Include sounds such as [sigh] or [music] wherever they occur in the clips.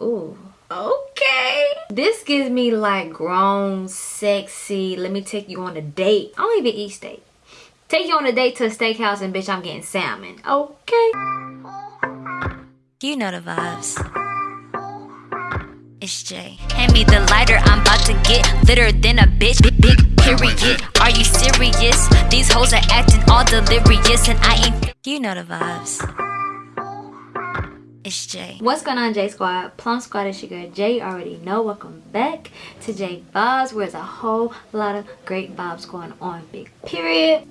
Ooh, okay. This gives me like grown, sexy, let me take you on a date. I don't even eat steak. Take you on a date to a steakhouse and bitch, I'm getting salmon. Okay. You know the vibes. It's Jay. Hand me the lighter, I'm about to get litter than a bitch. Big, big period. Are you serious? These hoes are acting all delirious, and I ain't. You know the vibes. It's Jay. What's going on, J Squad? Plum Squad is your girl Jay. Already know. Welcome back to J Vibes, where there's a whole lot of great vibes going on. Big period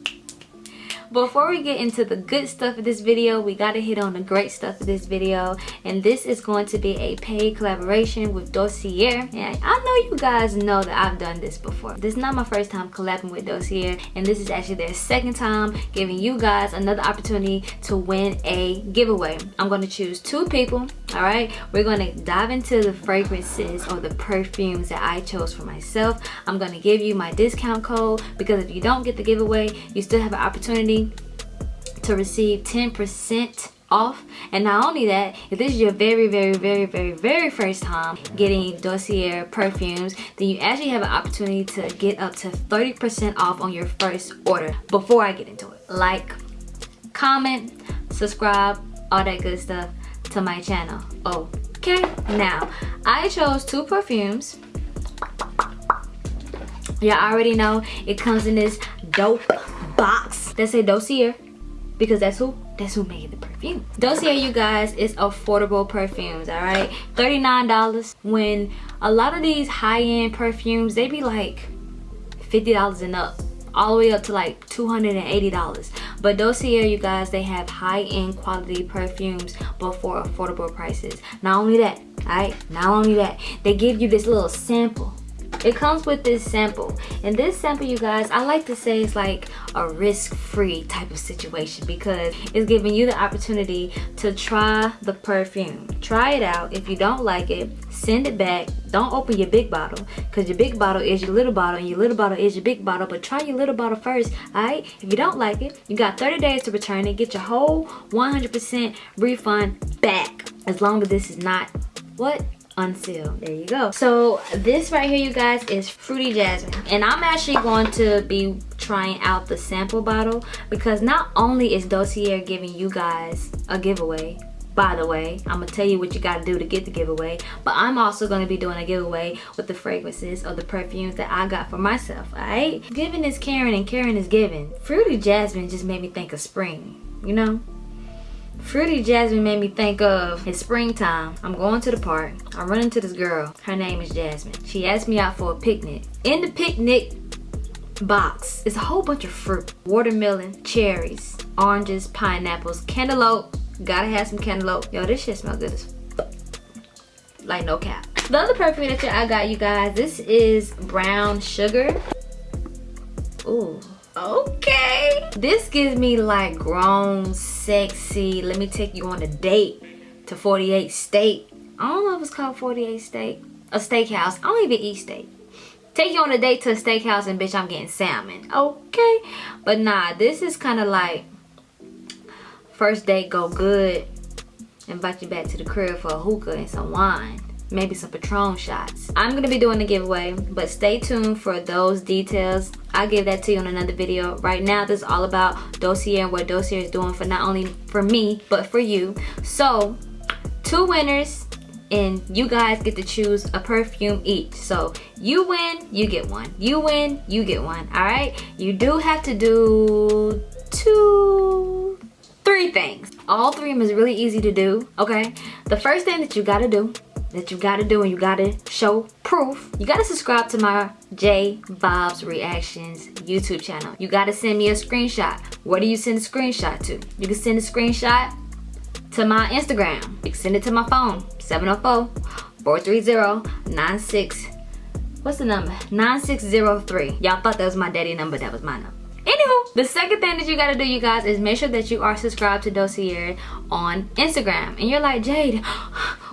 before we get into the good stuff of this video we gotta hit on the great stuff of this video. And this is going to be a paid collaboration with dossier. And i know you guys know that i've done this before. This is not my first time collabing with dossier. And this is actually their second time giving you guys another opportunity to win a giveaway. I'm going to choose two people all right we're going to dive into the fragrances or the perfumes that i chose for myself. I'm going to give you my discount code because if you don't get the giveaway you still have an opportunity to receive 10% off. And not only that if this is your very very very very very first time getting dossier perfumes then you actually have an opportunity to get up to 30 percent off on your first order before i get into it. Like comment subscribe all that good stuff to my channel. Okay now i chose two perfumes. Y'all already know it comes in this dope box that say dossier because that's who that's who made the perfume. Dossier you guys is affordable perfumes all right? 39 dollars when a lot of these high-end perfumes they be like 50 dollars and up all the way up to like 280 dollars. But dossier you guys they have high-end quality perfumes but for affordable prices. Not only that all right? Not only that they give you this little sample it comes with this sample. And this sample you guys i like to say it's like a risk-free type of situation because it's giving you the opportunity to try the perfume. Try it out. If you don't like it send it back. Don't open your big bottle because your big bottle is your little bottle and your little bottle is your big bottle but try your little bottle first all right? If you don't like it you got 30 days to return it. Get your whole 100 percent refund back as long as this is not what unsealed there you go. So this right here you guys is fruity jasmine. And i'm actually going to be trying out the sample bottle because not only is dossier giving you guys a giveaway by the way i'm gonna tell you what you gotta do to get the giveaway but i'm also gonna be doing a giveaway with the fragrances or the perfumes that i got for myself all right giving is caring and caring is giving. Fruity jasmine just made me think of spring you know Fruity Jasmine made me think of it's springtime. I'm going to the park. I'm running to this girl. Her name is Jasmine. She asked me out for a picnic. In the picnic box is a whole bunch of fruit. Watermelon, cherries, oranges, pineapples, cantaloupe. Gotta have some cantaloupe. Yo, this shit smells good as like no cap. The other perfume that I got you guys, this is brown sugar. Ooh okay. This gives me like grown sexy. Let me take you on a date to 48 steak i don't know if it's called 48 steak a steakhouse. I don't even eat steak. Take you on a date to a steakhouse and bitch i'm getting salmon. Okay. But nah this is kind of like first date go good and invite you back to the crib for a hookah and some wine maybe some Patron shots. I'm gonna be doing a giveaway, but stay tuned for those details. I'll give that to you in another video. Right now, this is all about Dossier and what Dossier is doing for not only for me, but for you. So, two winners, and you guys get to choose a perfume each. So, you win, you get one. You win, you get one, all right? You do have to do two, three things. All three of them is really easy to do, okay? The first thing that you gotta do that you gotta do and you gotta show proof. You gotta subscribe to my j vibes reactions youtube channel. You gotta send me a screenshot. Where do you send a screenshot to? You can send a screenshot to my instagram. You can send it to my phone 704-430-96 what's the number? 9603 y'all thought that was my daddy number that was my number. Anywho, the second thing that you gotta do, you guys, is make sure that you are subscribed to Dossier on Instagram. And you're like, Jade,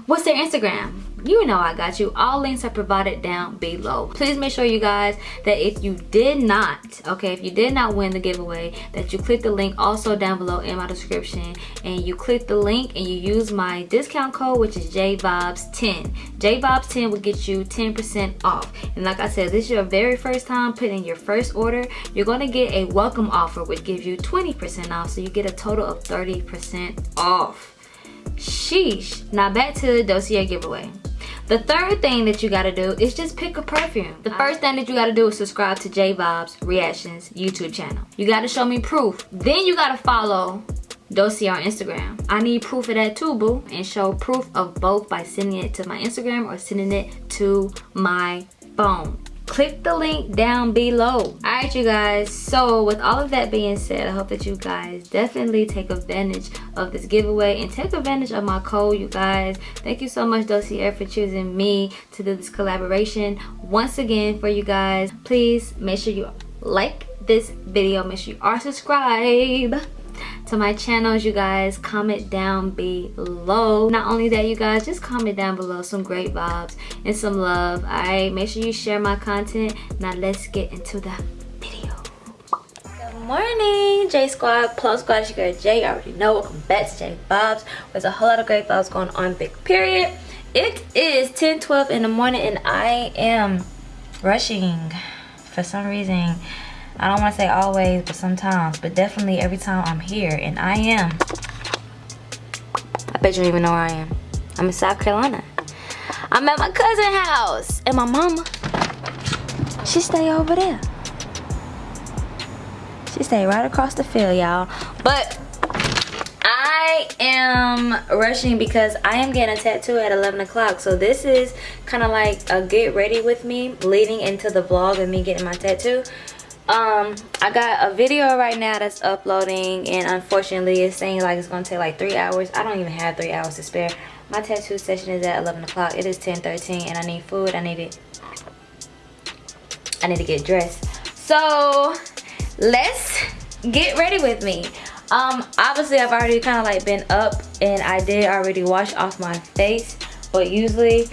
what's their Instagram? you know i got you. All links are provided down below. Please make sure you guys that if you did not okay if you did not win the giveaway that you click the link also down below in my description and you click the link and you use my discount code which is jvibes10 jvibes10 will get you 10 percent off. And like i said this is your very first time putting your first order. You're going to get a welcome offer which gives you 20 percent off so you get a total of 30 percent off sheesh now back to the dossier giveaway the third thing that you gotta do is just pick a perfume. The uh-huh. first thing that you gotta do is subscribe to J Vibes Reactions YouTube channel. You gotta show me proof. Then you gotta follow Dossier on Instagram. I need proof of that too, boo. And show proof of both by sending it to my Instagram or sending it to my phone click the link down below. All right you guys. So with all of that being said i hope that you guys definitely take advantage of this giveaway and take advantage of my code you guys. Thank you so much dossier for choosing me to do this collaboration once again for you guys. Please make sure you like this video. Make sure you are subscribed to my channels you guys. Comment down below. Not only that you guys just comment down below some great vibes and some love. All right make sure you share my content. Now let's get into the video. Good morning j squad plus squad. It's your girl j I already know. Welcome back to j vibes. There's a whole lot of great vibes going on big period. It is 10 12 in the morning and i am rushing for some reason I don't want to say always, but sometimes. But definitely every time I'm here. And I am. I bet you don't even know where I am. I'm in South Carolina. I'm at my cousin's house. And my mama, she stay over there. She stay right across the field, y'all. But I am rushing because I am getting a tattoo at 11 o'clock. So this is kind of like a get ready with me leading into the vlog of me getting my tattoo um i got a video right now that's uploading and unfortunately it's saying like it's gonna take like three hours. I don't even have three hours to spare. My tattoo session is at 11 o'clock. It is 10 13 and i need food. I need it. I need to get dressed. So let's get ready with me. Um obviously i've already kind of like been up and i did already wash off my face but usually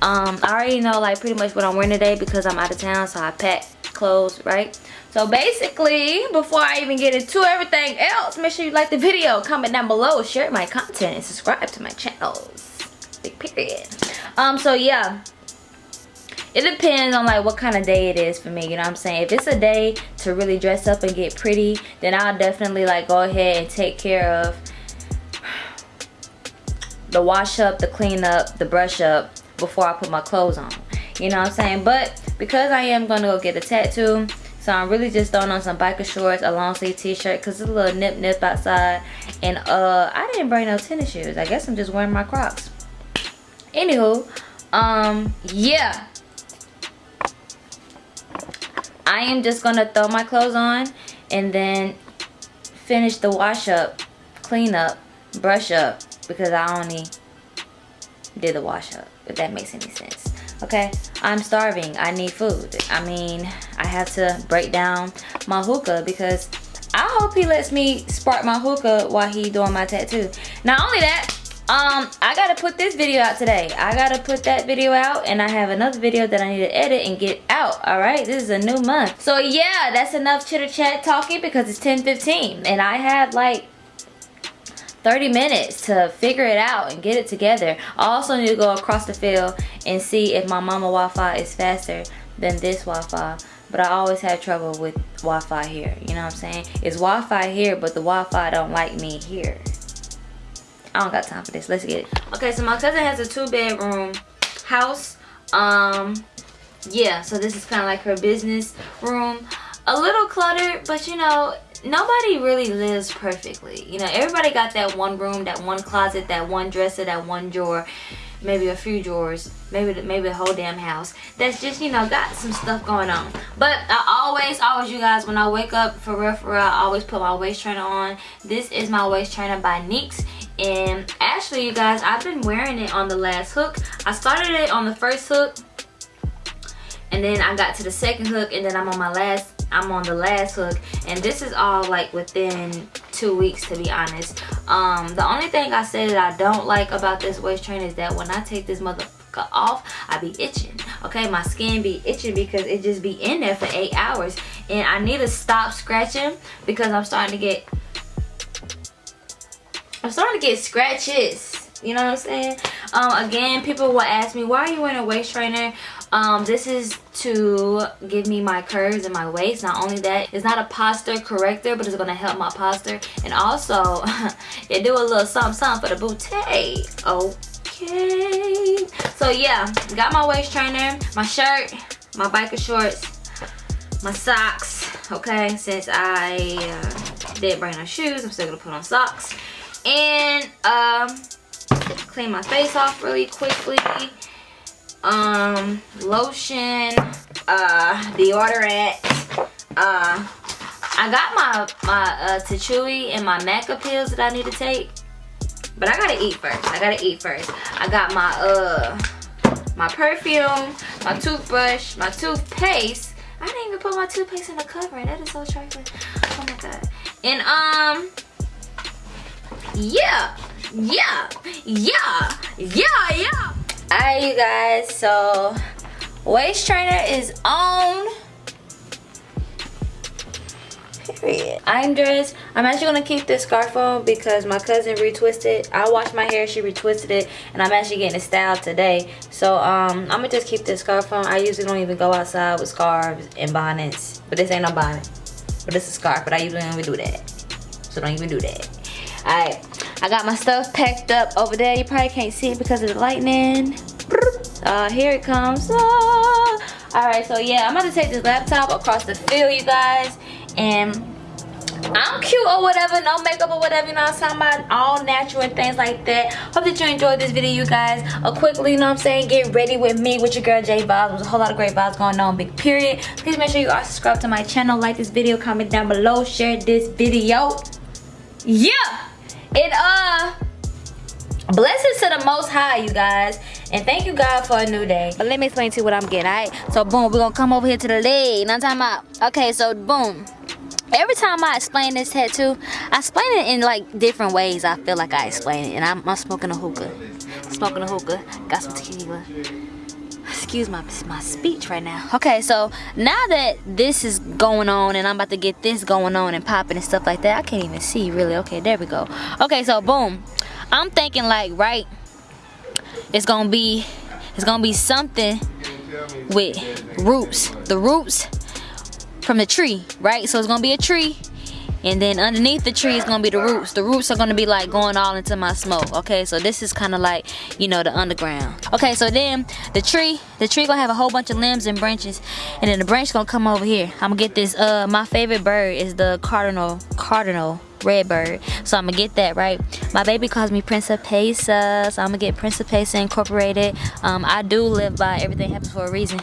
um i already know like pretty much what i'm wearing today because i'm out of town so i pack clothes right so basically, before I even get into everything else, make sure you like the video, comment down below, share my content, and subscribe to my channels. Big period. Um, so yeah. It depends on like what kind of day it is for me, you know what I'm saying? If it's a day to really dress up and get pretty, then I'll definitely like go ahead and take care of the wash up, the clean up, the brush up before I put my clothes on. You know what I'm saying? But because I am going to go get a tattoo, so I'm really just throwing on some biker shorts, a long sleeve t-shirt because it's a little nip nip outside. And uh, I didn't bring no tennis shoes. I guess I'm just wearing my Crocs. Anywho, um, yeah. I am just to throw my clothes on and then finish the wash up, clean up, brush up because I only did the wash up, if that makes any sense okay i'm starving. I need food. I mean i have to break down my hookah because i hope he lets me spark my hookah while he doing my tattoo. Not only that um i gotta put this video out today. I gotta put that video out and i have another video that i need to edit and get out all right? This is a new month. So yeah that's enough chitter chat talking because it's 10 15 and i have like 30 minutes to figure it out and get it together. I also need to go across the field and see if my mama Wi-Fi is faster than this Wi-Fi. But I always have trouble with Wi-Fi here. You know what I'm saying? It's Wi-Fi here, but the Wi-Fi don't like me here. I don't got time for this. Let's get it. Okay, so my cousin has a two-bedroom house. Um, yeah, so this is kind of like her business room. A little cluttered, but you know, nobody really lives perfectly. You know everybody got that one room that one closet that one dresser that one drawer maybe a few drawers maybe maybe the whole damn house. That's just you know got some stuff going on. But i always always you guys when i wake up for real for real i always put my waist trainer on. This is my waist trainer by nyx and actually you guys i've been wearing it on the last hook. I started it on the first hook and then i got to the second hook and then i'm on my last I'm on the last hook and this is all like within two weeks to be honest um the only thing I said that I don't like about this waist train is that when I take this motherfucker off, I be itching. Okay, my skin be itching because it just be in there for eight hours. And I need to stop scratching because I'm starting to get I'm starting to get scratches. You know what I'm saying? Um, again, people will ask me, why are you wearing a waist trainer? Um, this is to give me my curves and my waist. Not only that, it's not a posture corrector, but it's going to help my posture. And also, [laughs] it do a little something, something for the booty. Okay. So yeah, got my waist trainer, my shirt, my biker shorts, my socks. Okay, since I uh, didn't bring no shoes, I'm still going to put on socks. And um, clean my face off really quickly um lotion uh deodorant uh i got my my uh Tachui and my maca pills that i need to take but i gotta eat first. I gotta eat first. I got my uh my perfume my toothbrush my toothpaste. I didn't even put my toothpaste in the cover that is so trifling oh my god. And um yeah yeah yeah yeah yeah all right you guys so waist trainer is on. Period. I'm dressed. I'm actually gonna keep this scarf on because my cousin retwisted. I washed my hair she retwisted it and i'm actually getting it styled today. So um i'm gonna just keep this scarf on. I usually don't even go outside with scarves and bonnets but this ain't no bonnet. But this is a scarf but i usually don't even do that. So don't even do that. All right I got my stuff packed up over there. You probably can't see it because of the lightning. Uh, here it comes. Ah. All right, so yeah, I'm about to take this laptop across the field, you guys. And I'm cute or whatever, no makeup or whatever, you know what I'm talking about? All natural and things like that. Hope that you enjoyed this video, you guys. A quickly, you know what I'm saying, get ready with me, with your girl J Vibes. There's a whole lot of great vibes going on, big period. Please make sure you are subscribed to my channel, like this video, comment down below, share this video. Yeah! It uh blessings to the most high you guys. And thank you god for a new day. But let me explain to you what i'm getting all right? So boom we're gonna come over here to the leg you i'm talking about okay so boom. Every time i explain this tattoo i explain it in like different ways i feel like i explain it. And i'm, I'm smoking a hookah. Smoking a hookah. Got some tequila excuse my my speech right now. Okay so now that this is going on and i'm about to get this going on and popping and stuff like that i can't even see really. Okay there we go. Okay so boom. I'm thinking like right it's gonna be it's gonna be something with roots. The roots from the tree right? So it's gonna be a tree and then underneath the tree is gonna be the roots. The roots are gonna be like going all into my smoke okay? So this is kind of like you know the underground. Okay so then the tree the tree gonna have a whole bunch of limbs and branches and then the branch gonna come over here. I'm gonna get this uh my favorite bird is the cardinal cardinal red bird. So i'm gonna get that right? My baby calls me principessa so i'm gonna get principessa incorporated. Um i do live by everything happens for a reason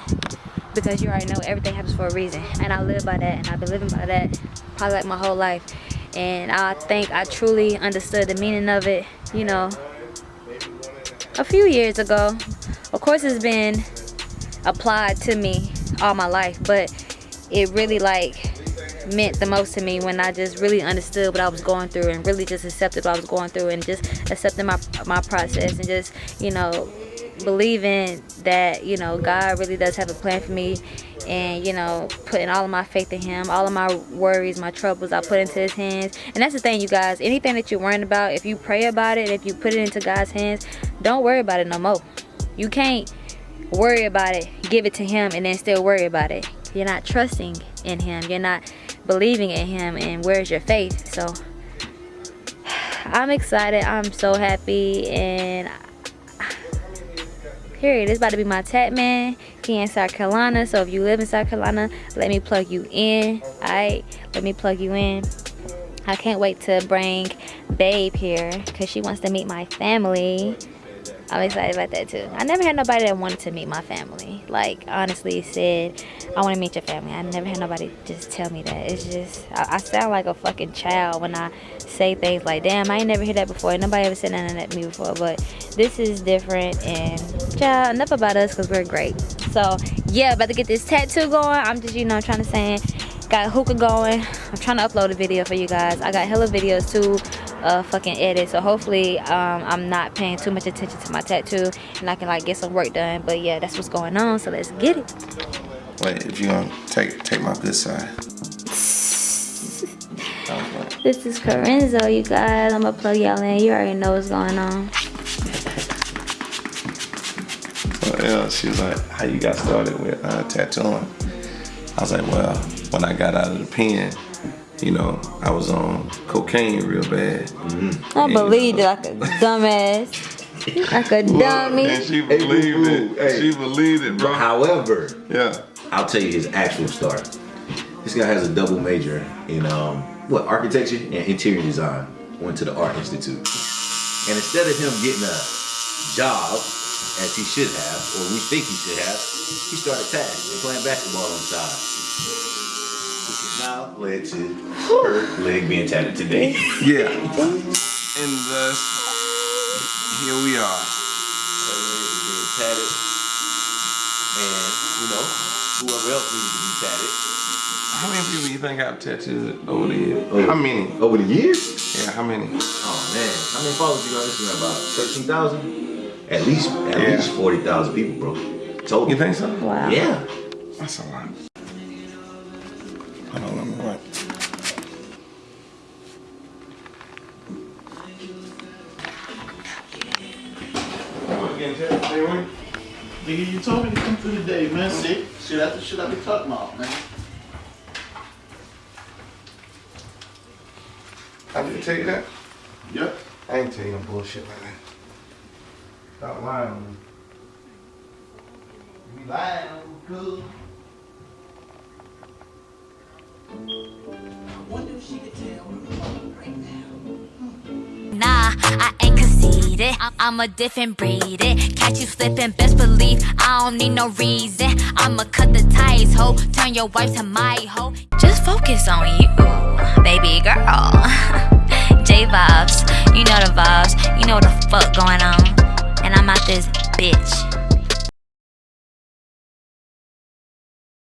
because you already know everything happens for a reason and I live by that and I've been living by that probably like my whole life. And I think I truly understood the meaning of it you know. A few years ago of course it's been applied to me all my life but it really like meant the most to me when I just really understood what I was going through and really just accepted what I was going through and just accepting my my process and just you know believing that you know God really does have a plan for me and you know putting all of my faith in him all of my worries my troubles I put into his hands. And that's the thing you guys anything that you're worrying about if you pray about it if you put it into God's hands don't worry about it no more. You can't worry about it give it to him and then still worry about it. You're not trusting in him. You're not believing in him. And where's your faith? So [sighs] I'm excited. I'm so happy. And period. It's about to be my tat man. He in South Carolina. So if you live in South Carolina, let me plug you in. Alright, let me plug you in. I can't wait to bring Babe here because she wants to meet my family. I'm excited about that too. I never had nobody that wanted to meet my family. Like honestly said, I want to meet your family. I never had nobody just tell me that. It's just I, I, sound like a fucking child when I say things like, "Damn, I ain't never heard that before." Nobody ever said nothing at me before. But this is different, and child, enough about us because we're great. So yeah, about to get this tattoo going. I'm just you know trying to say got hookah going i'm trying to upload a video for you guys i got hella videos too a fucking edit. So hopefully um, I'm not paying too much attention to my tattoo and I can like get some work done. But yeah, that's what's going on. So let's get it. Wait, if you gonna take take my good side. This is Corenzo, you guys. I'm gonna plug y'all in. You already know what's going on. So yeah, she was like, "How you got started with uh, tattooing?" I was like, "Well, when I got out of the pen, you know, I was on cocaine real bad. Mm-hmm. I believed it like a dumbass, like a dummy." And she believed it. Hey. She believed it, bro. However, yeah, I'll tell you his actual start. This guy has a double major in um, what architecture and interior design. Went to the art institute, and instead of him getting a job as he should have, or we think he should have, he started tag and playing basketball on the side. Which has now led to her leg being tatted today. yeah. [laughs] And thus, here we are. Her leg being tatted. And, you know, whoever else needs to be tatted. How many people you think got tattooed over the years? Over, how many? Over the years? Yeah, how many? Oh man, how many followers you got on Instagram? About thirteen thousand? At least, at yeah. least forty thousand people, bro. Total. You think so? Wow. Yeah. That's a lot. Hold on, let me write. Nigga, you told me to come through today, man. See? See, that's the shit I be talking about, man. I didn't tell you that? Yep. I ain't tell you no bullshit like that. Stop lying on me. You be lying on me, cool. Nah, I ain't conceited. I'm a different breed. It catch you slipping, best believe I don't need no reason. I'ma cut the ties, ho. Turn your wife to my hoe. Just focus on you baby girl. [laughs] J vibes, you know the vibes, you know what the fuck going on. And I'm out this bitch.